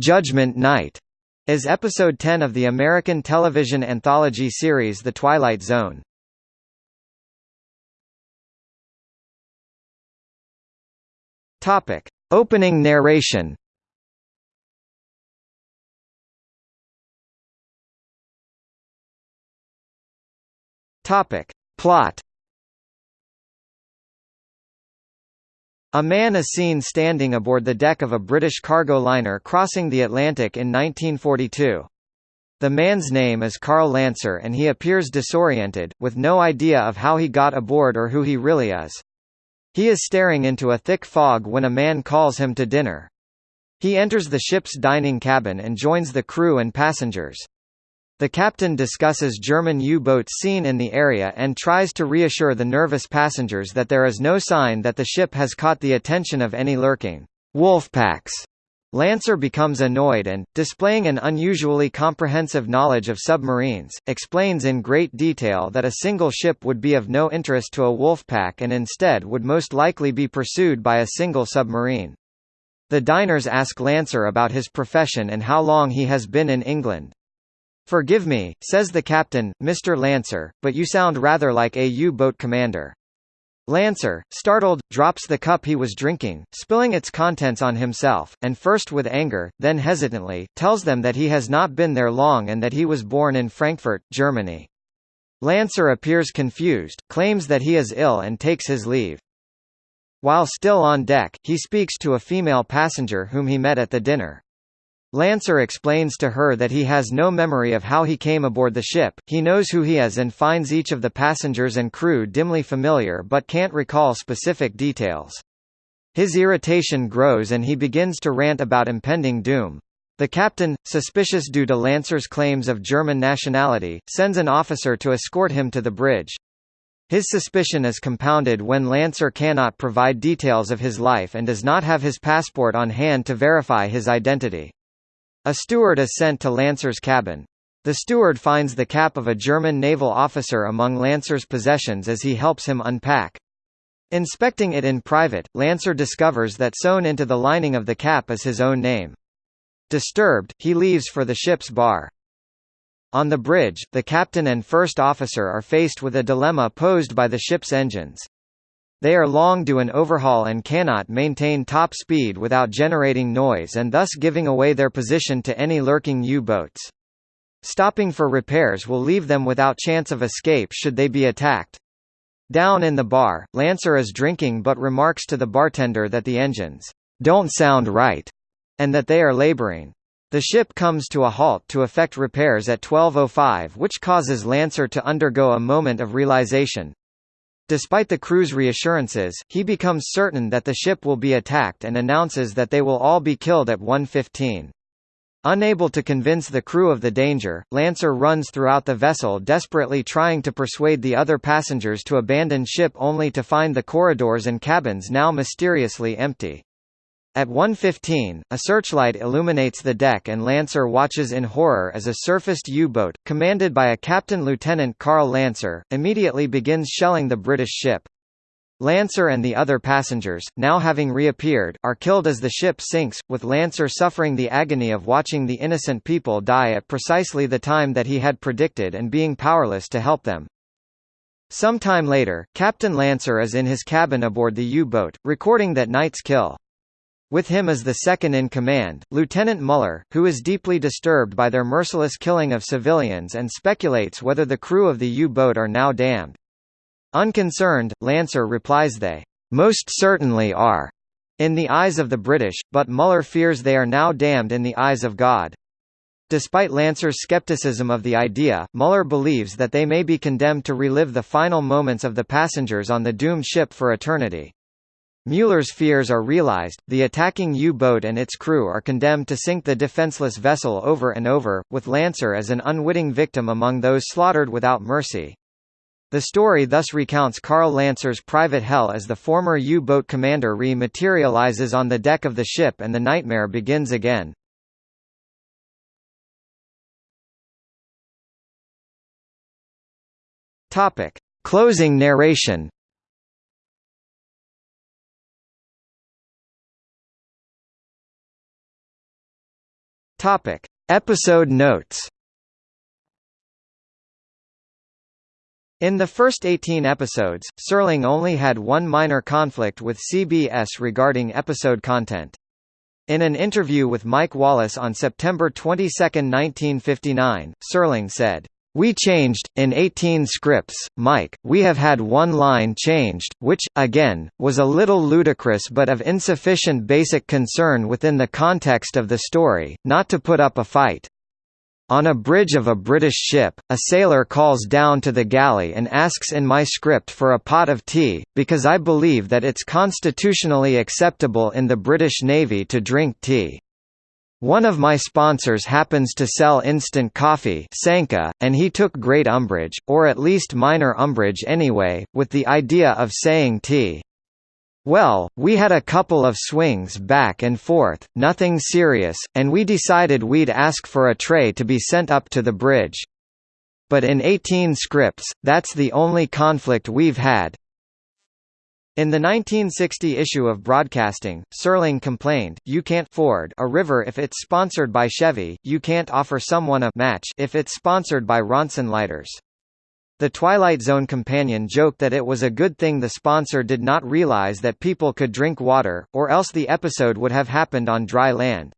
Judgment Night is episode 10 of the American television anthology series The Twilight Zone. Topic: Opening narration. Topic: Plot. A man is seen standing aboard the deck of a British cargo liner crossing the Atlantic in 1942. The man's name is Carl Lancer and he appears disoriented, with no idea of how he got aboard or who he really is. He is staring into a thick fog when a man calls him to dinner. He enters the ship's dining cabin and joins the crew and passengers. The captain discusses German U-boats seen in the area and tries to reassure the nervous passengers that there is no sign that the ship has caught the attention of any lurking wolf packs. Lancer becomes annoyed and, displaying an unusually comprehensive knowledge of submarines, explains in great detail that a single ship would be of no interest to a wolf pack and instead would most likely be pursued by a single submarine. The diners ask Lancer about his profession and how long he has been in England. Forgive me, says the captain, Mr. Lancer, but you sound rather like a U-boat commander. Lancer, startled, drops the cup he was drinking, spilling its contents on himself, and first with anger, then hesitantly, tells them that he has not been there long and that he was born in Frankfurt, Germany. Lancer appears confused, claims that he is ill and takes his leave. While still on deck, he speaks to a female passenger whom he met at the dinner. Lancer explains to her that he has no memory of how he came aboard the ship, he knows who he is and finds each of the passengers and crew dimly familiar but can't recall specific details. His irritation grows and he begins to rant about impending doom. The captain, suspicious due to Lancer's claims of German nationality, sends an officer to escort him to the bridge. His suspicion is compounded when Lancer cannot provide details of his life and does not have his passport on hand to verify his identity. A steward is sent to Lancer's cabin. The steward finds the cap of a German naval officer among Lancer's possessions as he helps him unpack. Inspecting it in private, Lancer discovers that sewn into the lining of the cap is his own name. Disturbed, he leaves for the ship's bar. On the bridge, the captain and first officer are faced with a dilemma posed by the ship's engines. They are long due an overhaul and cannot maintain top speed without generating noise and thus giving away their position to any lurking U-boats. Stopping for repairs will leave them without chance of escape should they be attacked. Down in the bar, Lancer is drinking but remarks to the bartender that the engines don't sound right, and that they are laboring. The ship comes to a halt to effect repairs at 12.05 which causes Lancer to undergo a moment of realization, Despite the crew's reassurances, he becomes certain that the ship will be attacked and announces that they will all be killed at 1.15. Unable to convince the crew of the danger, Lancer runs throughout the vessel desperately trying to persuade the other passengers to abandon ship only to find the corridors and cabins now mysteriously empty. At 1.15, a searchlight illuminates the deck and Lancer watches in horror as a surfaced U-boat, commanded by a Captain Lieutenant Carl Lancer, immediately begins shelling the British ship. Lancer and the other passengers, now having reappeared, are killed as the ship sinks, with Lancer suffering the agony of watching the innocent people die at precisely the time that he had predicted and being powerless to help them. Some time later, Captain Lancer is in his cabin aboard the U-boat, recording that night's kill. With him is the second-in-command, Lieutenant Muller, who is deeply disturbed by their merciless killing of civilians and speculates whether the crew of the U-boat are now damned. Unconcerned, Lancer replies they, "...most certainly are," in the eyes of the British, but Muller fears they are now damned in the eyes of God. Despite Lancer's skepticism of the idea, Muller believes that they may be condemned to relive the final moments of the passengers on the doomed ship for eternity. Mueller's fears are realized, the attacking U-boat and its crew are condemned to sink the defenseless vessel over and over, with Lancer as an unwitting victim among those slaughtered without mercy. The story thus recounts Carl Lancer's private hell as the former U-boat commander re-materializes on the deck of the ship and the nightmare begins again. Closing narration Topic: Episode notes. In the first 18 episodes, Serling only had one minor conflict with CBS regarding episode content. In an interview with Mike Wallace on September 22, 1959, Serling said, we changed, in 18 scripts, Mike, we have had one line changed, which, again, was a little ludicrous but of insufficient basic concern within the context of the story, not to put up a fight. On a bridge of a British ship, a sailor calls down to the galley and asks in my script for a pot of tea, because I believe that it's constitutionally acceptable in the British Navy to drink tea. One of my sponsors happens to sell instant coffee Sanka, and he took great umbrage, or at least minor umbrage anyway, with the idea of saying tea. Well, we had a couple of swings back and forth, nothing serious, and we decided we'd ask for a tray to be sent up to the bridge. But in 18 scripts, that's the only conflict we've had. In the 1960 issue of Broadcasting, Serling complained, you can't ford a river if it's sponsored by Chevy, you can't offer someone a match if it's sponsored by Ronson Lighters. The Twilight Zone companion joked that it was a good thing the sponsor did not realize that people could drink water, or else the episode would have happened on dry land.